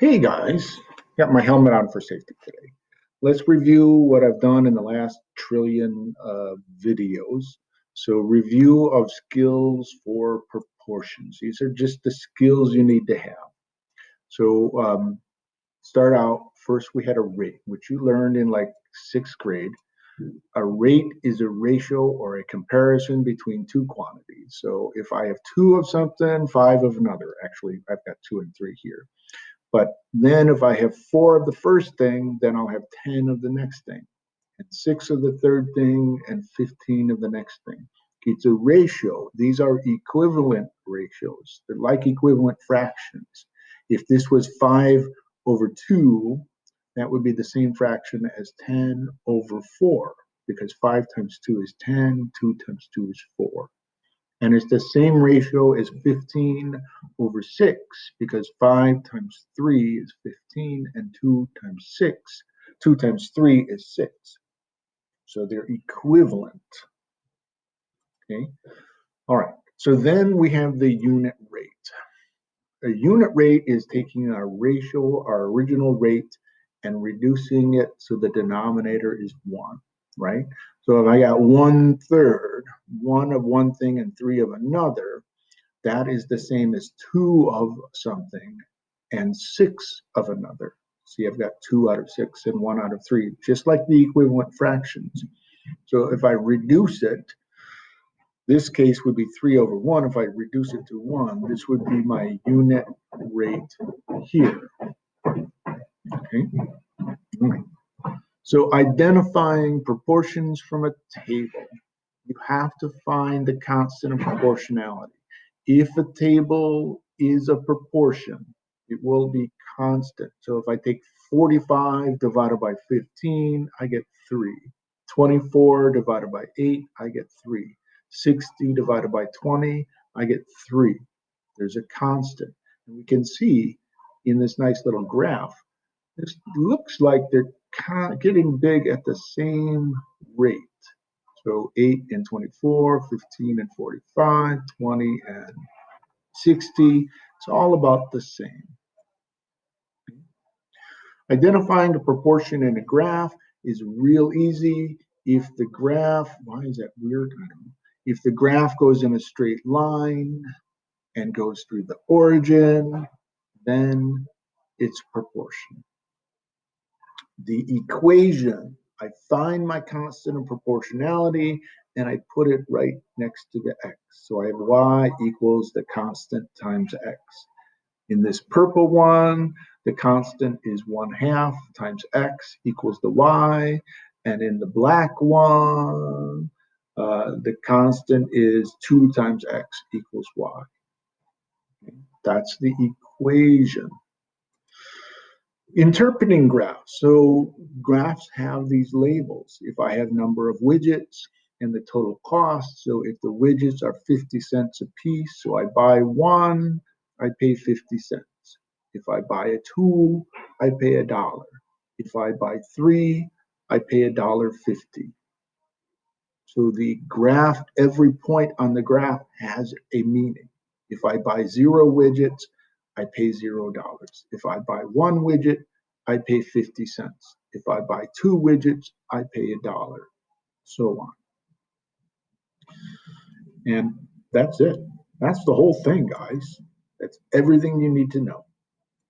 Hey guys, got my helmet on for safety today. Let's review what I've done in the last trillion uh, videos. So review of skills for proportions. These are just the skills you need to have. So um, start out, first we had a rate, which you learned in like sixth grade. A rate is a ratio or a comparison between two quantities. So if I have two of something, five of another, actually I've got two and three here. But then if I have four of the first thing, then I'll have 10 of the next thing, and six of the third thing, and 15 of the next thing. It's a ratio. These are equivalent ratios. They're like equivalent fractions. If this was 5 over 2, that would be the same fraction as 10 over 4, because 5 times 2 is 10, 2 times 2 is 4 and it's the same ratio as 15 over 6 because 5 times 3 is 15 and 2 times 6 2 times 3 is 6 so they're equivalent. Okay? All right. So then we have the unit rate. A unit rate is taking our ratio our original rate and reducing it so the denominator is 1 right? So if I got one third, one of one thing and three of another, that is the same as two of something and six of another. See, I've got two out of six and one out of three, just like the equivalent fractions. So if I reduce it, this case would be three over one. If I reduce it to one, this would be my unit rate here. Okay. Hmm. So identifying proportions from a table, you have to find the constant of proportionality. If a table is a proportion, it will be constant. So if I take 45 divided by 15, I get 3. 24 divided by 8, I get 3. 60 divided by 20, I get 3. There's a constant. And we can see in this nice little graph, this looks like they're getting big at the same rate. So 8 and 24, 15 and 45, 20 and 60. It's all about the same. Identifying the proportion in a graph is real easy. If the graph, why is that weird? If the graph goes in a straight line and goes through the origin, then it's proportion the equation, I find my constant of proportionality and I put it right next to the x. So I have y equals the constant times x. In this purple one, the constant is 1 half times x equals the y. And in the black one, uh, the constant is 2 times x equals y. That's the equation. Interpreting graphs. So graphs have these labels. If I have number of widgets and the total cost, so if the widgets are 50 cents a piece, so I buy one, I pay 50 cents. If I buy a tool, I pay a dollar. If I buy three, I pay a dollar 50. So the graph, every point on the graph has a meaning. If I buy zero widgets, I pay zero dollars. If I buy one widget, I pay 50 cents. If I buy two widgets, I pay a dollar, so on. And that's it. That's the whole thing, guys. That's everything you need to know.